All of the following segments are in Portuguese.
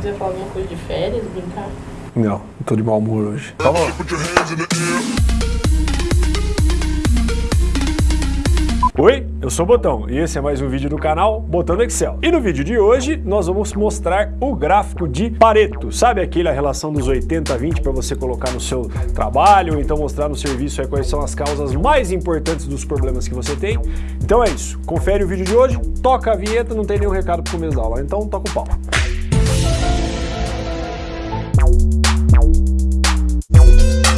Quiser falar alguma coisa de férias, brincar? Não, tô de mau humor hoje. Tá bom. Oi, eu sou o Botão e esse é mais um vídeo do canal Botão do Excel. E no vídeo de hoje nós vamos mostrar o gráfico de Pareto. Sabe aquela relação dos 80-20 para você colocar no seu trabalho ou então mostrar no serviço quais são as causas mais importantes dos problemas que você tem? Então é isso, confere o vídeo de hoje, toca a vinheta, não tem nenhum recado pro começo da aula, então toca o pau. Thank you.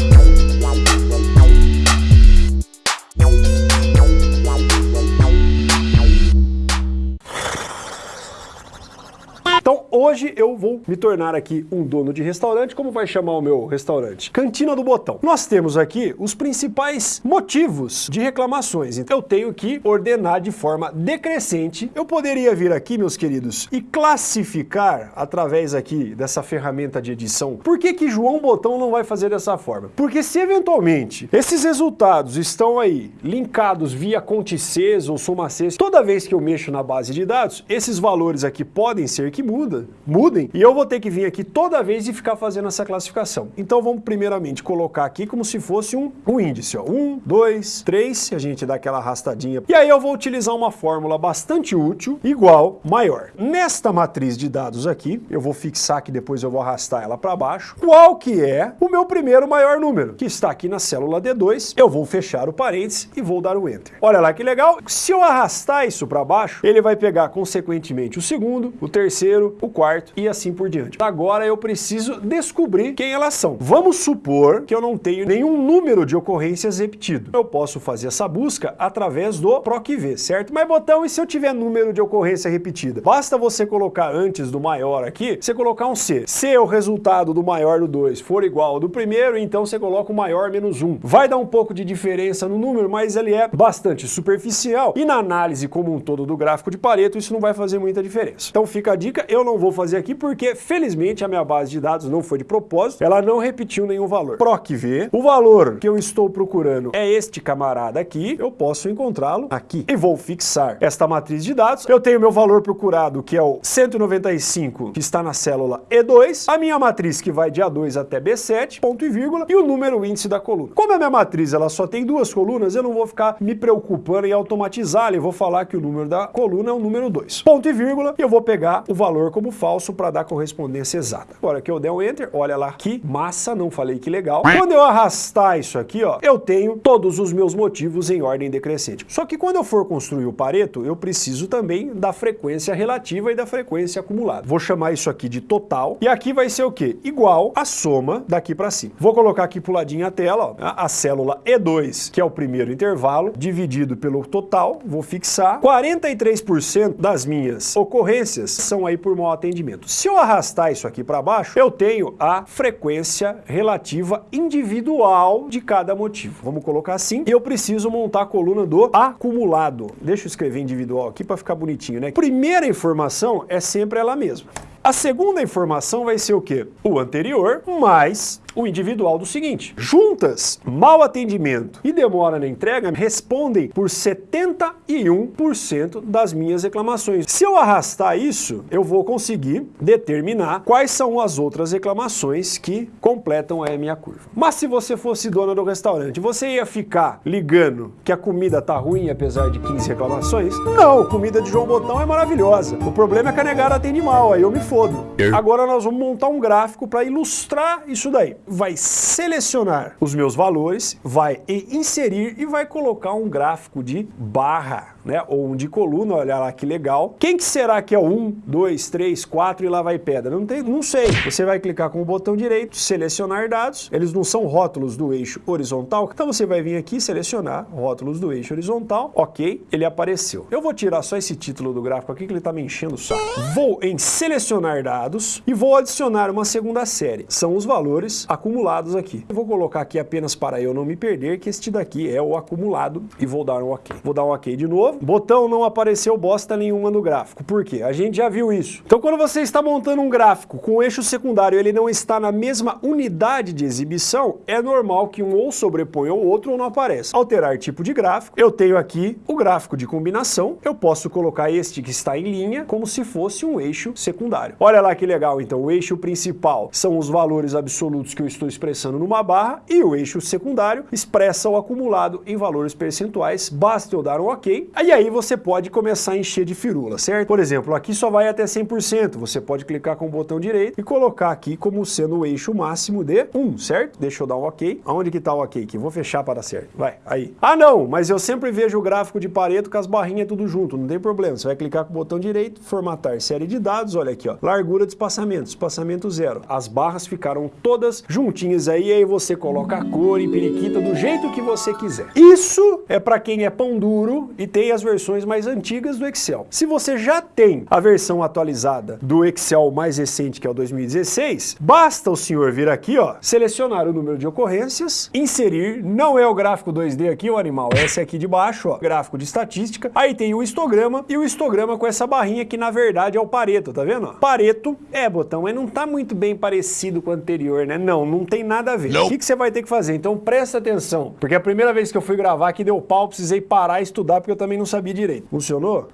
Então hoje eu vou me tornar aqui um dono de restaurante. Como vai chamar o meu restaurante? Cantina do Botão. Nós temos aqui os principais motivos de reclamações. Então eu tenho que ordenar de forma decrescente. Eu poderia vir aqui, meus queridos, e classificar através aqui dessa ferramenta de edição. Por que que João Botão não vai fazer dessa forma? Porque se eventualmente esses resultados estão aí linkados via Contices ou Somaces, toda vez que eu mexo na base de dados, esses valores aqui podem ser que muda, mudem, e eu vou ter que vir aqui toda vez e ficar fazendo essa classificação. Então vamos primeiramente colocar aqui como se fosse um, um índice, ó. Um, dois, três, a gente dá aquela arrastadinha. E aí eu vou utilizar uma fórmula bastante útil, igual, maior. Nesta matriz de dados aqui, eu vou fixar que depois eu vou arrastar ela para baixo, qual que é o meu primeiro maior número, que está aqui na célula D2, eu vou fechar o parênteses e vou dar o Enter. Olha lá que legal, se eu arrastar isso para baixo, ele vai pegar consequentemente o segundo, o terceiro, terceiro, o quarto e assim por diante. Agora eu preciso descobrir quem elas são. Vamos supor que eu não tenho nenhum número de ocorrências repetido. Eu posso fazer essa busca através do PROC-V, certo? Mas botão, e se eu tiver número de ocorrência repetida? Basta você colocar antes do maior aqui, você colocar um C. Se o resultado do maior do 2 for igual ao do primeiro, então você coloca o maior menos 1. Vai dar um pouco de diferença no número, mas ele é bastante superficial. E na análise como um todo do gráfico de Pareto, isso não vai fazer muita diferença. Então fica a dica, eu não vou fazer aqui porque, felizmente, a minha base de dados não foi de propósito, ela não repetiu nenhum valor. PROC-V, o valor que eu estou procurando é este camarada aqui, eu posso encontrá-lo aqui. E vou fixar esta matriz de dados. Eu tenho meu valor procurado, que é o 195, que está na célula E2, a minha matriz que vai de A2 até B7, ponto e vírgula, e o número índice da coluna. Como a minha matriz ela só tem duas colunas, eu não vou ficar me preocupando em automatizar, eu vou falar que o número da coluna é o número 2. Ponto e vírgula, e eu vou pegar o valor como falso para dar correspondência exata. Agora que eu der um Enter, olha lá que massa, não falei que legal. Quando eu arrastar isso aqui, ó, eu tenho todos os meus motivos em ordem decrescente. Só que quando eu for construir o Pareto, eu preciso também da frequência relativa e da frequência acumulada. Vou chamar isso aqui de total, e aqui vai ser o quê? Igual a soma daqui para cima. Vou colocar aqui pro ladinho a tela, ó, a célula E2, que é o primeiro intervalo, dividido pelo total, vou fixar. 43% das minhas ocorrências são aí por mau atendimento. Se eu arrastar isso aqui para baixo, eu tenho a frequência relativa individual de cada motivo. Vamos colocar assim. E eu preciso montar a coluna do acumulado. Deixa eu escrever individual aqui para ficar bonitinho, né? Primeira informação é sempre ela mesma. A segunda informação vai ser o quê? O anterior mais o individual do seguinte. Juntas, mau atendimento e demora na entrega respondem por 71% das minhas reclamações. Se eu arrastar isso, eu vou conseguir determinar quais são as outras reclamações que completam a minha curva. Mas se você fosse dona do restaurante, você ia ficar ligando que a comida tá ruim apesar de 15 reclamações? Não, comida de João Botão é maravilhosa. O problema é que a negada atende mal, aí eu me fodo. Agora nós vamos montar um gráfico para ilustrar isso daí vai selecionar os meus valores, vai inserir e vai colocar um gráfico de barra, né? Ou um de coluna, olha lá que legal. Quem que será que é o 1, 2, 3, 4 e lá vai pedra? Não, tem, não sei. Você vai clicar com o botão direito, selecionar dados. Eles não são rótulos do eixo horizontal, então você vai vir aqui selecionar rótulos do eixo horizontal. Ok, ele apareceu. Eu vou tirar só esse título do gráfico aqui que ele está me enchendo o saco. Vou em selecionar dados e vou adicionar uma segunda série. São os valores acumulados aqui. Eu vou colocar aqui apenas para eu não me perder que este daqui é o acumulado e vou dar um ok. Vou dar um ok de novo botão não apareceu bosta nenhuma no gráfico. Por quê? A gente já viu isso. Então quando você está montando um gráfico com eixo secundário ele não está na mesma unidade de exibição, é normal que um ou sobreponha o outro ou não apareça. Alterar tipo de gráfico, eu tenho aqui o gráfico de combinação, eu posso colocar este que está em linha como se fosse um eixo secundário. Olha lá que legal, então o eixo principal são os valores absolutos que eu estou expressando numa barra e o eixo secundário expressa o acumulado em valores percentuais, basta eu dar um ok, e aí você pode começar a encher de firula, certo? Por exemplo, aqui só vai até 100%, você pode clicar com o botão direito e colocar aqui como sendo o eixo máximo de 1, certo? Deixa eu dar um ok. Aonde que tá o ok aqui? Vou fechar para dar certo. Vai, aí. Ah não, mas eu sempre vejo o gráfico de Pareto com as barrinhas tudo junto, não tem problema. Você vai clicar com o botão direito, formatar série de dados, olha aqui, ó. Largura de espaçamento, espaçamento zero. As barras ficaram todas juntinhas aí, aí você coloca a cor e periquita do jeito que você quiser. Isso é para quem é pão duro e tem as versões mais antigas do Excel. Se você já tem a versão atualizada do Excel mais recente, que é o 2016, basta o senhor vir aqui, ó, selecionar o número de ocorrências, inserir, não é o gráfico 2D aqui, o animal, esse aqui de baixo, ó, gráfico de estatística, aí tem o histograma e o histograma com essa barrinha que na verdade é o Pareto, tá vendo? Pareto é botão, mas não tá muito bem parecido com o anterior, né? Não, não tem nada a ver. O que, que você vai ter que fazer? Então presta atenção, porque a primeira vez que eu fui gravar aqui deu pau, precisei parar e estudar porque eu também não sabia direito. Funcionou?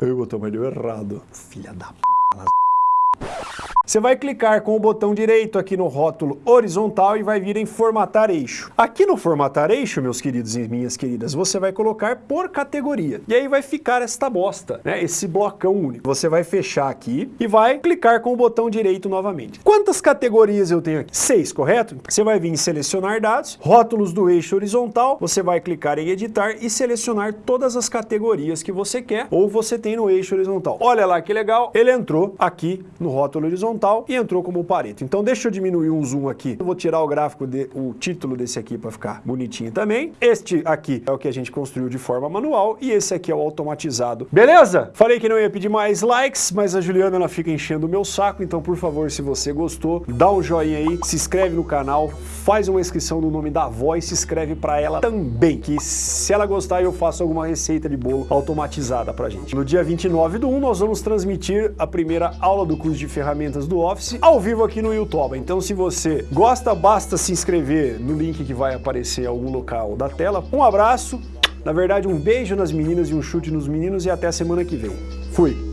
Eu botão, mas deu errado. Filha da p... Você vai clicar com o botão direito aqui no rótulo horizontal e vai vir em formatar eixo. Aqui no formatar eixo, meus queridos e minhas queridas, você vai colocar por categoria. E aí vai ficar esta bosta, né? Esse blocão único. Você vai fechar aqui e vai clicar com o botão direito novamente. Quantas categorias eu tenho aqui? Seis, correto? Você vai vir em selecionar dados, rótulos do eixo horizontal, você vai clicar em editar e selecionar todas as categorias que você quer ou você tem no eixo horizontal. Olha lá que legal, ele entrou aqui no rótulo horizontal e entrou como Pareto. Então deixa eu diminuir um zoom aqui. Eu vou tirar o gráfico, de, o título desse aqui para ficar bonitinho também. Este aqui é o que a gente construiu de forma manual e esse aqui é o automatizado. Beleza? Falei que não ia pedir mais likes, mas a Juliana ela fica enchendo o meu saco, então por favor, se você gostou, dá um joinha aí, se inscreve no canal, faz uma inscrição no nome da avó e se inscreve para ela também, que se ela gostar eu faço alguma receita de bolo automatizada pra gente. No dia 29 do 1 nós vamos transmitir a primeira aula do curso de do Office ao vivo aqui no YouTube. Então se você gosta, basta se inscrever no link que vai aparecer em algum local da tela. Um abraço, na verdade um beijo nas meninas e um chute nos meninos e até a semana que vem. Fui!